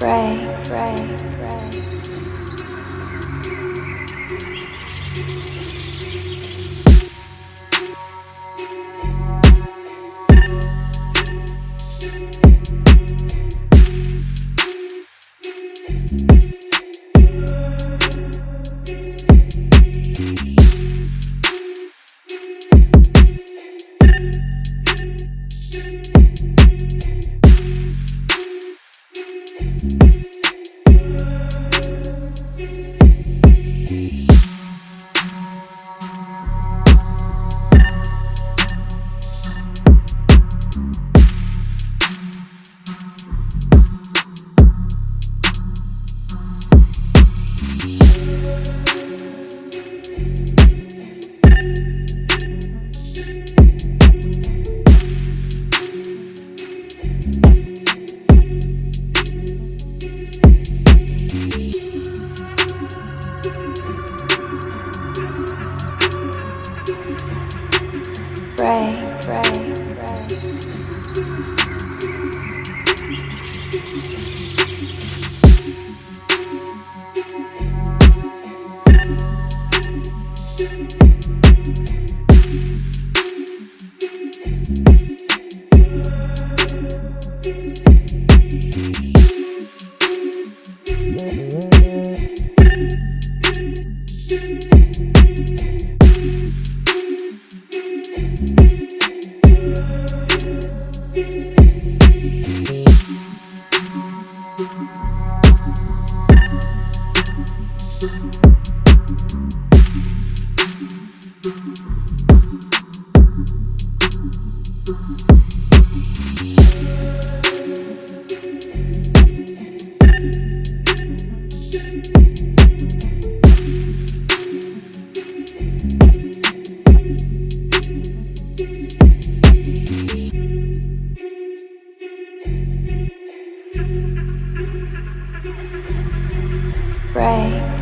Ray, Ray, Ray. Ray, Ray, Thank you. Ray,